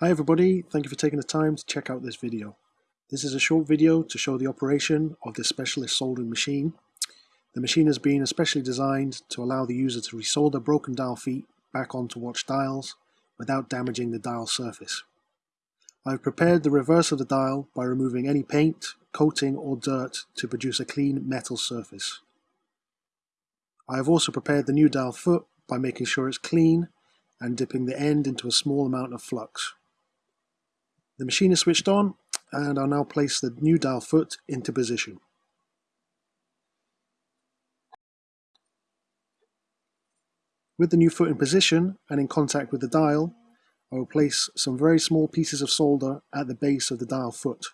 Hi everybody, thank you for taking the time to check out this video. This is a short video to show the operation of this specialist soldering machine. The machine has been especially designed to allow the user to resolder broken dial feet back onto watch dials without damaging the dial surface. I've prepared the reverse of the dial by removing any paint, coating or dirt to produce a clean metal surface. I have also prepared the new dial foot by making sure it's clean and dipping the end into a small amount of flux. The machine is switched on and I'll now place the new dial foot into position. With the new foot in position and in contact with the dial, I will place some very small pieces of solder at the base of the dial foot.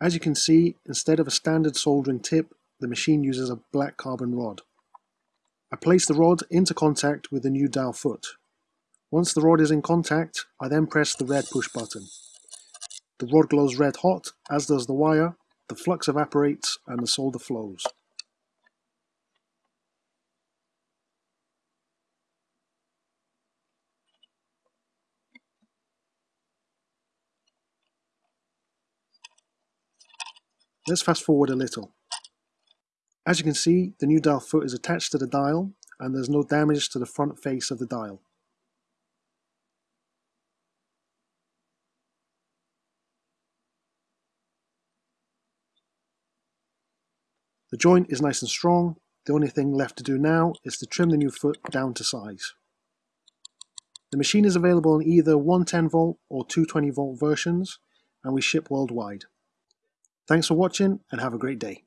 As you can see, instead of a standard soldering tip, the machine uses a black carbon rod. I place the rod into contact with the new dial foot. Once the rod is in contact, I then press the red push button. The rod glows red hot, as does the wire, the flux evaporates and the solder flows. Let's fast forward a little. As you can see, the new dial foot is attached to the dial and there's no damage to the front face of the dial. The joint is nice and strong. The only thing left to do now is to trim the new foot down to size. The machine is available in either 110 volt or 220 volt versions and we ship worldwide. Thanks for watching and have a great day.